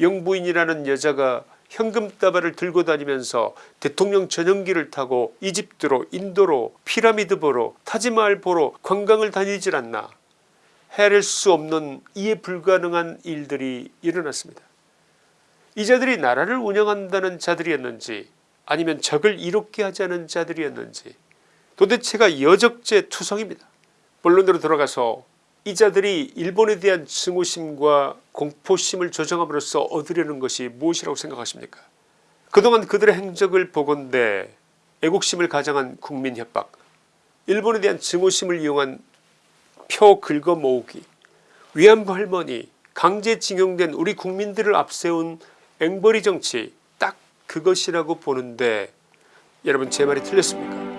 영부인이라는 여자가 현금다발을 들고 다니면서 대통령 전용기를 타고 이집트로 인도로 피라미드 보러 타지마할 보러 관광을 다니질 않나 헤아릴 수 없는 이해 불가능한 일들이 일어났습니다. 이 자들이 나라를 운영한다는 자들이었는지 아니면 적을 이롭게 않은 자들이었는지 도대체가 여적죄 투성입니다. 본론으로 들어가서 이 자들이 일본에 대한 증오심과 공포심을 조정함으로써 얻으려는 것이 무엇이라고 생각하십니까? 그동안 그들의 행적을 보건대 애국심을 가장한 국민협박 일본에 대한 증오심을 이용한 표 긁어 모으기 위안부 할머니 강제징용된 우리 국민들을 앞세운 앵벌이 정치 딱 그것이라고 보는데 여러분 제 말이 틀렸습니까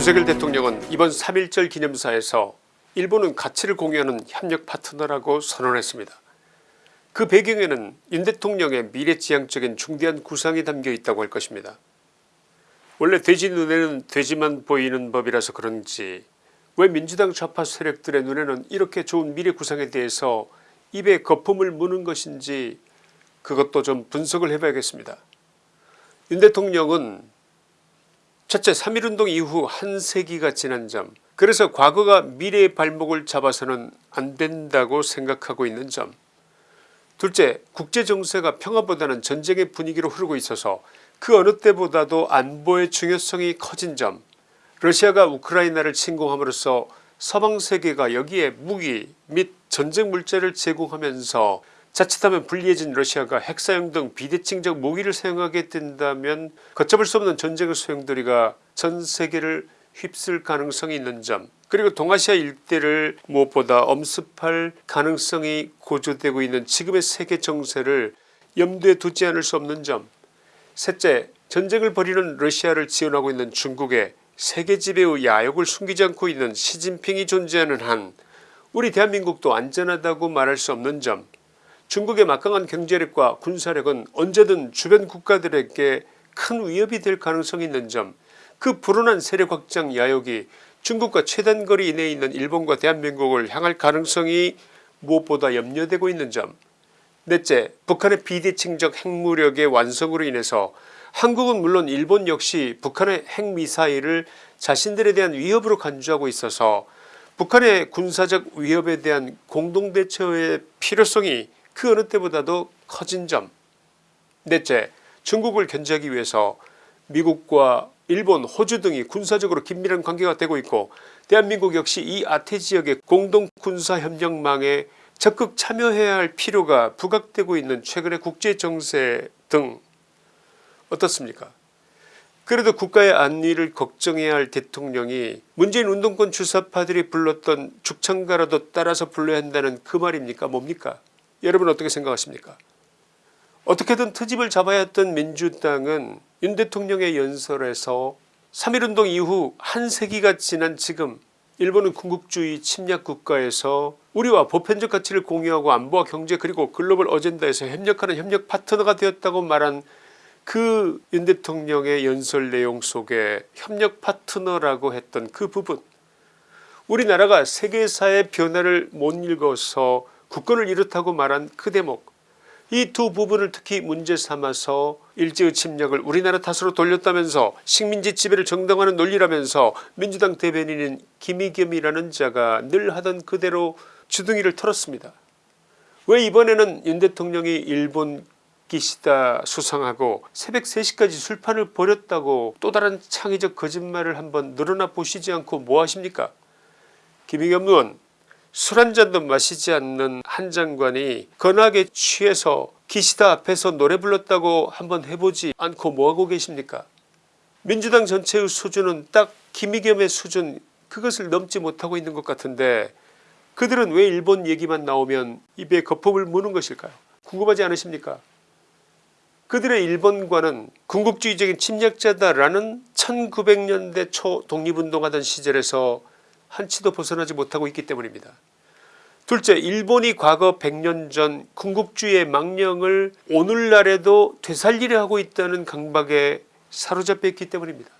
윤석열 대통령은 이번 3.1절 기념사에서 일본은 가치를 공유하는 협력 파트너라고 선언했습니다. 그 배경에는 윤 대통령의 미래지향적인 중대한 구상이 담겨 있다고 할 것입니다. 원래 돼지 눈에는 돼지만 보이는 법이라서 그런지 왜 민주당 좌파 세력들의 눈에는 이렇게 좋은 미래 구상에 대해서 입에 거품을 무는 것인지 그것도 좀 분석을 해봐야겠습니다. 윤 대통령은 첫째 3.1운동 이후 한 세기가 지난 점. 그래서 과거가 미래의 발목을 잡아서는 안된다고 생각하고 있는 점. 둘째 국제정세가 평화보다는 전쟁의 분위기로 흐르고 있어서 그 어느 때보다도 안보의 중요성이 커진 점. 러시아가 우크라이나를 침공함으로써 서방세계가 여기에 무기 및 전쟁 물자를 제공하면서 자칫하면 불리해진 러시아가 핵사용 등 비대칭적 무기를 사용하게 된다면 걷잡을 수 없는 전쟁의 소용돌이가 전세계를 휩쓸 가능성이 있는 점 그리고 동아시아 일대를 무엇보다 엄습할 가능성이 고조되고 있는 지금의 세계 정세를 염두에 두지 않을 수 없는 점. 셋째 전쟁을 벌이는 러시아를 지원하고 있는 중국의 세계 지배의 야욕을 숨기지 않고 있는 시진핑이 존재하는 한 우리 대한민국도 안전하다고 말할 수 없는 점 중국의 막강한 경제력과 군사력은 언제든 주변 국가들에게 큰 위협이 될 가능성이 있는 점 그 불온한 세력 확장 야욕이 중국과 최단거리 이내에 있는 일본과 대한민국을 향할 가능성이 무엇보다 염려되고 있는 점. 넷째 북한의 비대칭적 핵무력의 완성으로 인해서 한국은 물론 일본 역시 북한의 핵미사일을 자신들에 대한 위협으로 간주하고 있어서 북한의 군사적 위협에 대한 공동대처의 필요성이 그 어느 때보다도 커진 점. 넷째 중국을 견제하기 위해서 미국과 일본 호주 등이 군사적으로 긴밀한 관계가 되고 있고 대한민국 역시 이 아태 지역의 공동군사협력망에 적극 참여해야 할 필요가 부각되고 있는 최근의 국제정세 등. 어떻습니까? 그래도 국가의 안위를 걱정해야 할 대통령이 문재인 운동권 주사파들이 불렀던 죽창가라도 따라서 불러야 한다는 그 말입니까? 뭡니까 여러분 어떻게 생각하십니까? 어떻게든 트집을 잡아야 했던 민주당은 윤 대통령의 연설에서 3.1운동 이후 한 세기가 지난 지금 일본은 군국주의 침략 국가에서 우리와 보편적 가치를 공유하고 안보와 경제 그리고 글로벌 어젠다에서 협력하는 협력 파트너가 되었다고 말한 그 윤 대통령의 연설 내용 속에 협력 파트너라고 했던 그 부분. 우리나라가 세계사의 변화를 못 읽어서 국권을 잃었다고 말한 그 대목 이 두 부분을 특히 문제 삼아서 일제의 침략을 우리나라 탓으로 돌렸다면서 식민지 지배를 정당화하는 논리라면서 민주당 대변인인 김의겸이라는 자가 늘 하던 그대로 주둥이를 털었습니다. 왜 이번에는 윤 대통령이 일본 기시다 수상하고 새벽 3시까지 술판을 벌였다고 또 다른 창의적 거짓말을 한번 늘어나 보시지 않고 뭐하십니까 김의겸 의원 술 한 잔도 마시지 않는 한 장관이 건하게 취해서 기시다 앞에서 노래 불렀다고 한번 해보지 않고 뭐하고 계십니까? 민주당 전체의 수준은 딱 김의겸의 수준 그것을 넘지 못하고 있는 것 같은데 그들은 왜 일본 얘기만 나오면 입에 거품을 무는 것일까요? 궁금하지 않으십니까? 그들의 일본과는 군국주의적인 침략자다라는 1900년대 초 독립운동하던 시절에서 한치도 벗어나지 못하고 있기 때문입니다. 둘째 일본이 과거 100년 전 군국주의의 망령을 오늘날에도 되살리려 하고 있다는 강박에 사로잡혀 있기 때문입니다.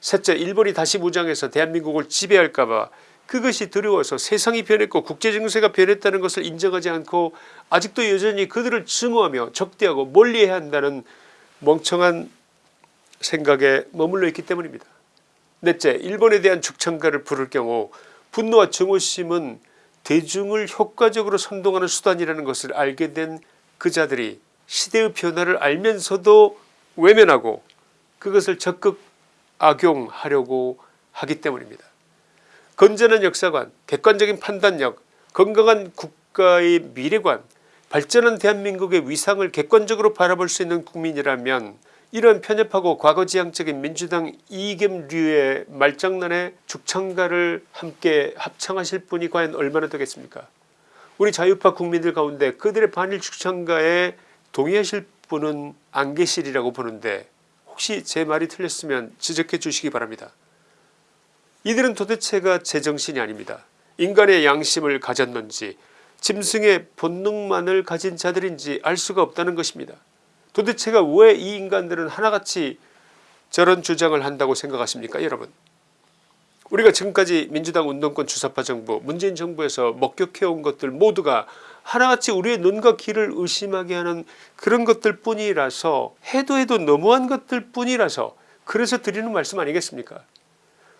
셋째 일본이 다시 무장해서 대한민국을 지배할까봐 그것이 두려워서 세상이 변했고 국제정세가 변했다는 것을 인정하지 않고 아직도 여전히 그들을 증오하며 적대하고 멀리해야 한다는 멍청한 생각에 머물러 있기 때문입니다. 넷째 일본에 대한 죽창가를 부를 경우 분노와 증오심은 대중을 효과적으로 선동하는 수단이라는 것을 알게 된 그 자들이 시대의 변화를 알면서도 외면하고 그것을 적극 악용하려고 하기 때문입니다. 건전한 역사관 객관적인 판단력 건강한 국가의 미래관 발전한 대한민국의 위상을 객관적으로 바라볼 수 있는 국민이라면 이런 편협하고 과거지향적인 민주당 이겸류의 말장난에 죽창가를 함께 합창하실 분이 과연 얼마나 되겠습니까 우리 자유파 국민들 가운데 그들의 반일 죽창가에 동의하실 분은 안 계시리라고 보는데 혹시 제 말이 틀렸으면 지적해 주시기 바랍니다. 이들은 도대체가 제정신이 아닙니다. 인간의 양심을 가졌는지 짐승의 본능만을 가진 자들인지 알 수가 없다는 것입니다. 도대체가 왜 이 인간들은 하나같이 저런 주장을 한다고 생각하십니까 여러분? 우리가 지금까지 민주당 운동권 주사파 정부 문재인 정부에서 목격해온 것들 모두가 하나같이 우리의 눈과 귀를 의심하게 하는 그런 것들 뿐이라서 해도 해도 너무한 것들 뿐이라서 그래서 드리는 말씀 아니겠습니까?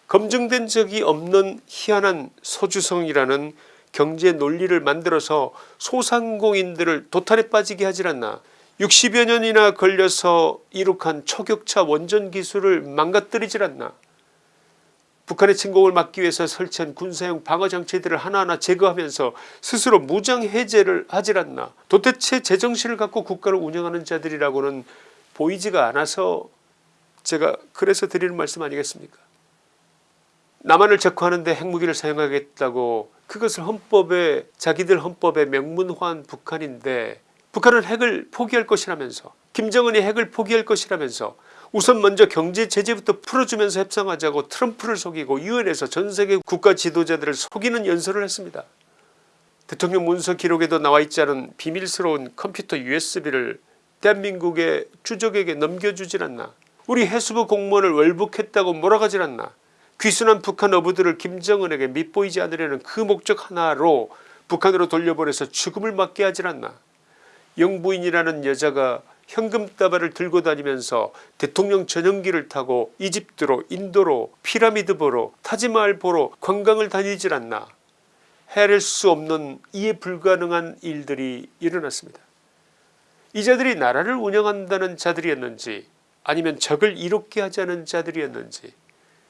검증된 적이 없는 희한한 소주성이라는 경제 논리를 만들어서 소상공인들을 도탈에 빠지게 하질 않나 60여 년이나 걸려서 이룩한 초격차 원전 기술을 망가뜨리질 않나. 북한의 침공을 막기 위해서 설치한 군사용 방어장치들을 하나하나 제거하면서 스스로 무장해제를 하질 않나. 도대체 제정신을 갖고 국가를 운영하는 자들이라고는 보이지가 않아서 제가 그래서 드리는 말씀 아니겠습니까? 남한을 적화하는데 핵무기를 사용하겠다고 그것을 헌법에 자기들 헌법에 명문화한 북한인데 북한은 핵을 포기할 것이라면서 김정은이 핵을 포기할 것이라면서 우선 먼저 경제 제재부터 풀어주면서 협상하자고 트럼프를 속이고 유엔에서 전세계 국가 지도자들을 속이는 연설을 했습니다. 대통령 문서 기록에도 나와있지 않은 비밀스러운 컴퓨터 usb를 대한민국의 주적에게 넘겨주질 않나 우리 해수부 공무원을 월북했다고 몰아가질 않나 귀순한 북한 어부들을 김정은에게 밉보이지 않으려는 그 목적 하나로 북한으로 돌려보내서 죽음을 맞게 하질 않나 영부인이라는 여자가 현금다발을 들고 다니면서 대통령 전용기를 타고 이집트로 인도로 피라미드 보러 타지마할 보러 관광을 다니질 않나 헤아릴 수 없는 이해 불가능한 일들이 일어났습니다. 이 자들이 나라를 운영한다는 자들이었는지 아니면 적을 이롭게 하자는 자들이었는지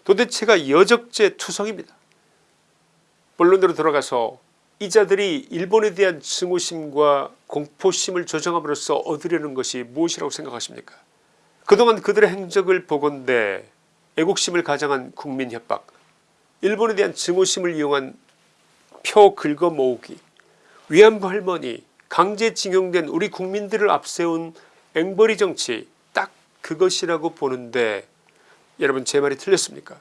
도대체가 여적죄 투성입니다. 본론으로 들어가서 이 자들이 일본에 대한 증오심과 공포심을 조정함으로써 얻으려는 것이 무엇이라고 생각하십니까? 그동안 그들의 행적을 보건대 애국심을 가장한 국민협박 일본에 대한 증오심을 이용한 표 긁어 모으기 위안부 할머니 강제징용된 우리 국민들을 앞세운 앵벌이 정치 딱 그것이라고 보는데 여러분 제 말이 틀렸습니까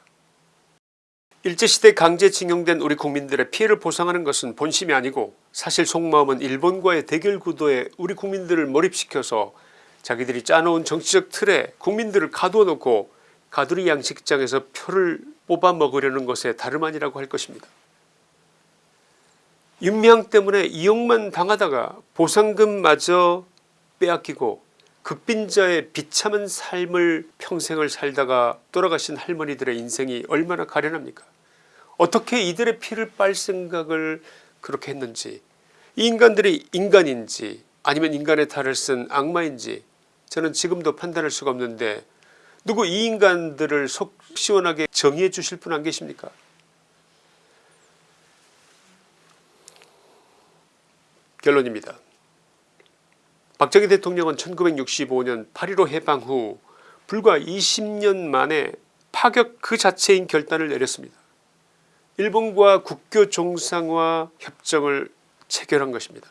일제시대 강제징용된 우리 국민들의 피해를 보상하는 것은 본심이 아니고 사실 속마음은 일본과의 대결 구도에 우리 국민들을 몰입시켜서 자기들이 짜놓은 정치적 틀에 국민들을 가두어 놓고 가두리 양식장에서 표를 뽑아 먹으려는 것에 다름 아니라고 할 것입니다. 윤미향 때문에 이용만 당하다가 보상금마저 빼앗기고 극빈자의 비참한 삶을 평생을 살다가 돌아가신 할머니들의 인생이 얼마나 가련합니까 어떻게 이들의 피를 빨 생각을 그렇게 했는지 이 인간들이 인간인지 아니면 인간의 탈을 쓴 악마인지 저는 지금도 판단할 수가 없는데 누구 이 인간들을 속 시원하게 정의해 주실 분 안 계십니까 결론입니다. 박정희 대통령은 1965년 8.15 해방 후 불과 20년 만에 파격 그 자체인 결단을 내렸습니다. 일본과 국교 정상화 협정을 체결한 것입니다.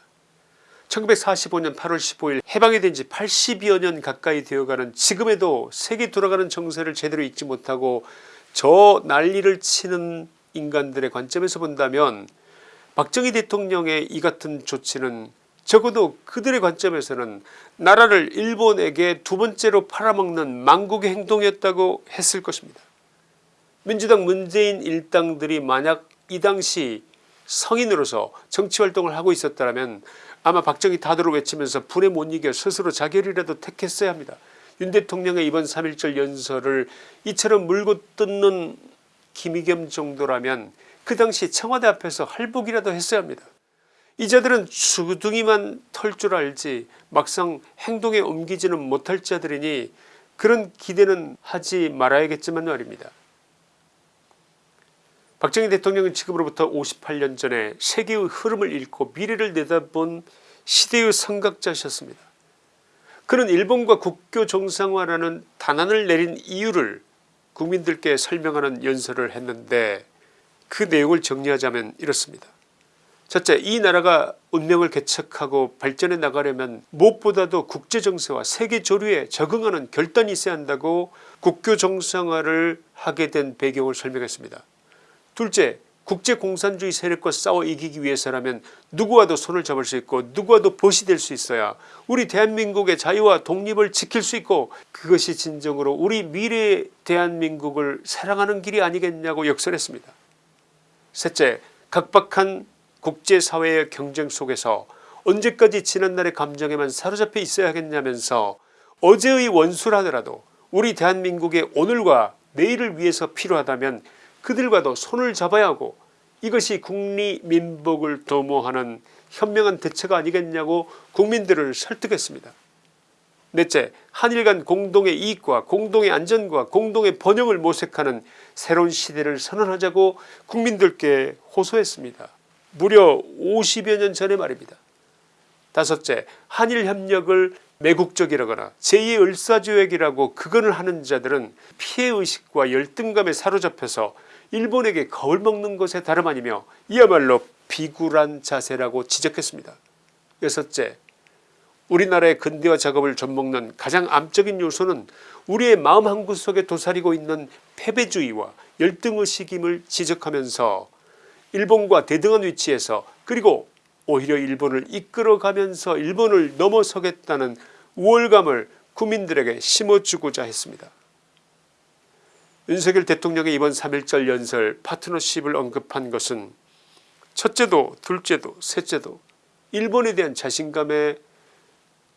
1945년 8월 15일 해방이 된 지 80여 년 가까이 되어가는 지금에도 세계 돌아가는 정세를 제대로 읽지 못하고 저 난리를 치는 인간들의 관점에서 본다면 박정희 대통령의 이 같은 조치는 적어도 그들의 관점에서는 나라를 일본에게 두 번째로 팔아먹는 망국의 행동이었다고 했을 것입니다. 민주당 문재인 일당들이 만약 이 당시 성인으로서 정치활동을 하고 있었다면 아마 박정희 다도를 외치면서 분에 못 이겨 스스로 자결이라도 택했어야 합니다. 윤 대통령의 이번 3.1절 연설을 이처럼 물고 뜯는 김의겸 정도라면 그 당시 청와대 앞에서 할복이라도 했어야 합니다. 이자들은 주둥이만 털 줄 알지 막상 행동에 옮기지는 못할 자들이니 그런 기대는 하지 말아야겠지만 말입니다. 박정희 대통령은 지금으로부터 58년 전에 세계의 흐름을 읽고 미래를 내다본 시대의 선각자셨습니다. 그는 일본과 국교 정상화라는 단안을 내린 이유를 국민들께 설명하는 연설을 했는데 그 내용을 정리하자면 이렇습니다. 첫째 이 나라가 운명을 개척하고 발전해 나가려면 무엇보다도 국제정세와 세계조류에 적응하는 결단이 있어야 한다고 국교 정상화를 하게 된 배경을 설명했습니다. 둘째 국제공산주의 세력과 싸워 이기기 위해서라면 누구와도 손을 잡을 수 있고 누구와도 보시 될수 있어야 우리 대한민국의 자유와 독립을 지킬 수 있고 그것이 진정으로 우리 미래의 대한민국을 사랑하는 길이 아니겠냐고 역설했습니다. 셋째 각박한 국제사회의 경쟁 속에서 언제까지 지난날의 감정에만 사로잡혀 있어야 하겠냐면서 어제의 원수라더라도 우리 대한민국의 오늘과 내일을 위해서 필요하다면 그들과도 손을 잡아야 하고 이것이 국리민복을 도모하는 현명한 대처가 아니겠냐고 국민들을 설득했습니다. 넷째 한일 간 공동의 이익과 공동의 안전과 공동의 번영을 모색하는 새로운 시대를 선언하자고 국민들께 호소했습니다. 무려 50여 년 전의 말입니다. 다섯째 한일협력을 매국적이라거나 제2의 을사조약이라고 극언을 하는 자들은 피해의식과 열등감에 사로잡혀서 일본에게 거울 먹는 것에 다름 아니며 이야말로 비굴한 자세라고 지적했습니다. 여섯째 우리나라의 근대화 작업을 좀먹는 가장 암적인 요소는 우리의 마음 한구석에 도사리고 있는 패배주의와 열등의식임을 지적하면서 일본과 대등한 위치에서 그리고 오히려 일본을 이끌어가면서 일본을 넘어서겠다는 우월감을 국민들에게 심어주고자 했습니다. 윤석열 대통령의 이번 3.1절 연설 파트너십을 언급한 것은 첫째도 둘째도 셋째도 일본에 대한 자신감의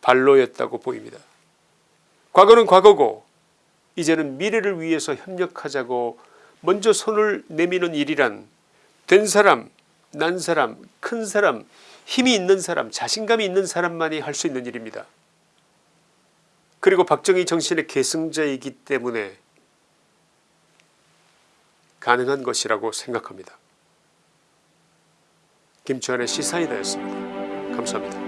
발로였다고 보입니다. 과거는 과거고 이제는 미래를 위해서 협력하자고 먼저 손을 내미는 일이란 된 사람 난 사람 큰 사람 힘이 있는 사람 자신감이 있는 사람만이 할 수 있는 일입니다. 그리고 박정희 정신의 계승자이기 때문에 가능한 것이라고 생각합니다. 김치환의 시사이다였습니다. 감사합니다.